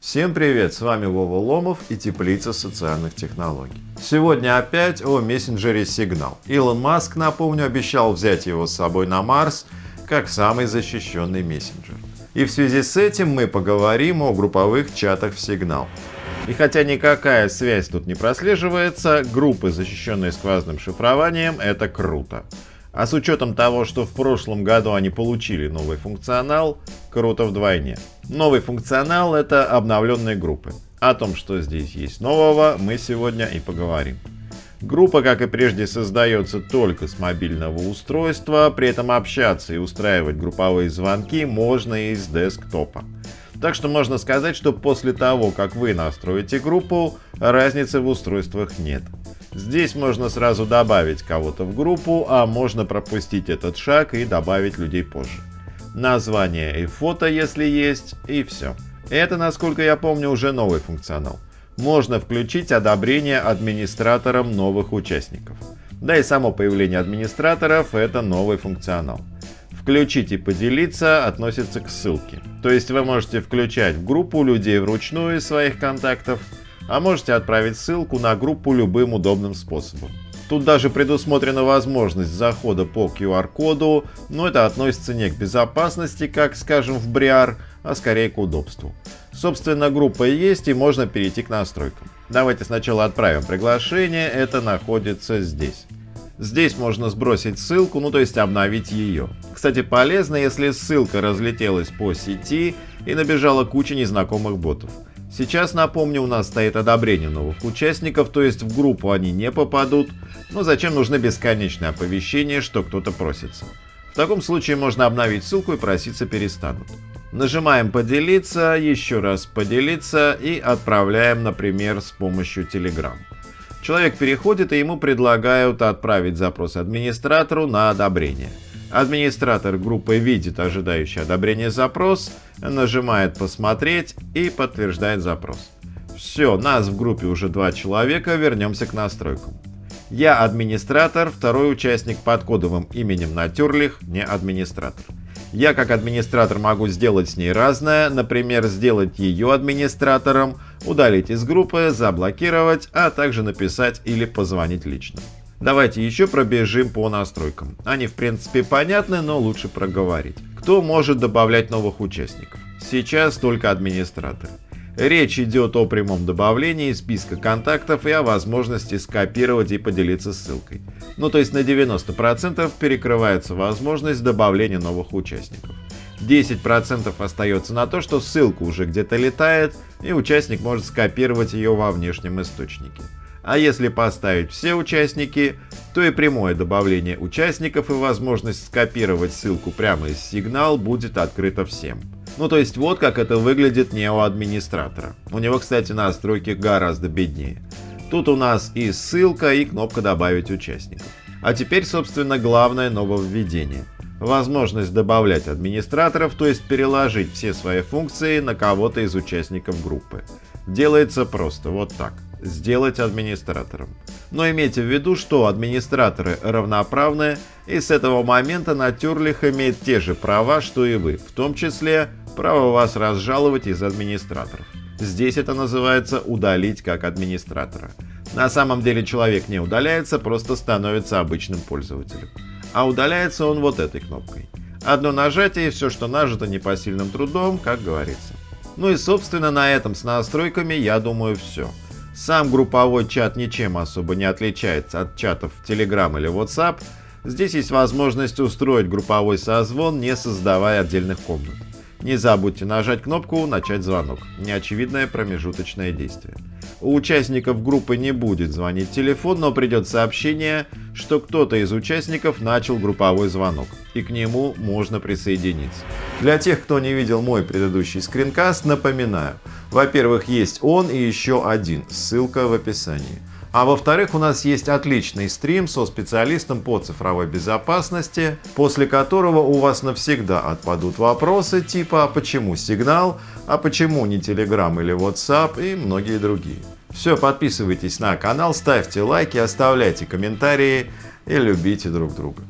Всем привет, с вами Вова Ломов и Теплица социальных технологий. Сегодня опять о мессенджере Signal. Илон Маск, напомню, обещал взять его с собой на Марс как самый защищенный мессенджер. И в связи с этим мы поговорим о групповых чатах в Signal. И хотя никакая связь тут не прослеживается, группы, защищенные сквозным шифрованием, это круто. А с учетом того, что в прошлом году они получили новый функционал, круто вдвойне. Новый функционал — это обновленные группы. О том, что здесь есть нового, мы сегодня и поговорим. Группа, как и прежде, создается только с мобильного устройства, при этом общаться и устраивать групповые звонки можно и с десктопа. Так что можно сказать, что после того, как вы настроите группу, разницы в устройствах нет. Здесь можно сразу добавить кого-то в группу, а можно пропустить этот шаг и добавить людей позже. Название и фото, если есть, и все. Это, насколько я помню, уже новый функционал. Можно включить одобрение администратором новых участников. Да и само появление администраторов – это новый функционал. Включить и поделиться относится к ссылке. То есть вы можете включать в группу людей вручную из своих контактов, а можете отправить ссылку на группу любым удобным способом. Тут даже предусмотрена возможность захода по QR-коду, но это относится не к безопасности, как скажем в Briar, а скорее к удобству. Собственно, группа есть и можно перейти к настройкам. Давайте сначала отправим приглашение, это находится здесь. Здесь можно сбросить ссылку, ну то есть обновить ее. Кстати, полезно, если ссылка разлетелась по сети и набежала куча незнакомых ботов. Сейчас, напомню, у нас стоит одобрение новых участников, то есть в группу они не попадут, но зачем нужны бесконечные оповещения, что кто-то просится. В таком случае можно обновить ссылку и проситься перестанут. Нажимаем «Поделиться», еще раз «Поделиться» и отправляем, например, с помощью Telegram. Человек переходит и ему предлагают отправить запрос администратору на одобрение. Администратор группы видит ожидающий одобрение запрос, нажимает «Посмотреть» и подтверждает запрос. Все, нас в группе уже два человека, вернемся к настройкам. Я администратор, второй участник под кодовым именем Натюрлих, не администратор. Я как администратор могу сделать с ней разное, например, сделать ее администратором, удалить из группы, заблокировать, а также написать или позвонить лично. Давайте еще пробежим по настройкам. Они в принципе понятны, но лучше проговорить. Кто может добавлять новых участников? Сейчас только администраторы. Речь идет о прямом добавлении списка контактов и о возможности скопировать и поделиться ссылкой. Ну то есть на 90% перекрывается возможность добавления новых участников. 10% остается на то, что ссылка уже где-то летает и участник может скопировать ее во внешнем источнике. А если поставить все участники, то и прямое добавление участников и возможность скопировать ссылку прямо из сигнал будет открыто всем. Ну то есть вот как это выглядит не у администратора. У него, кстати, настройки гораздо беднее. Тут у нас и ссылка, и кнопка «Добавить участников». А теперь, собственно, главное нововведение. Возможность добавлять администраторов, то есть переложить все свои функции на кого-то из участников группы. Делается просто вот так сделать администратором. Но имейте в виду, что администраторы равноправны, и с этого момента Натюрлих имеет те же права, что и вы, в том числе право вас разжаловать из администраторов. Здесь это называется удалить как администратора. На самом деле человек не удаляется, просто становится обычным пользователем. А удаляется он вот этой кнопкой. Одно нажатие и все, что нажито непосильным трудом, как говорится. Ну и собственно на этом с настройками я думаю все. Сам групповой чат ничем особо не отличается от чатов в Telegram или WhatsApp. Здесь есть возможность устроить групповой созвон, не создавая отдельных комнат. Не забудьте нажать кнопку «Начать звонок» – неочевидное промежуточное действие. У участников группы не будет звонить телефон, но придет сообщение, что кто-то из участников начал групповой звонок, и к нему можно присоединиться. Для тех, кто не видел мой предыдущий скринкаст, напоминаю – во-первых, есть он и еще один, ссылка в описании. А во-вторых, у нас есть отличный стрим со специалистом по цифровой безопасности, после которого у вас навсегда отпадут вопросы типа «А почему сигнал?», «А почему не Telegram или WhatsApp?» и многие другие. Все, подписывайтесь на канал, ставьте лайки, оставляйте комментарии и любите друг друга.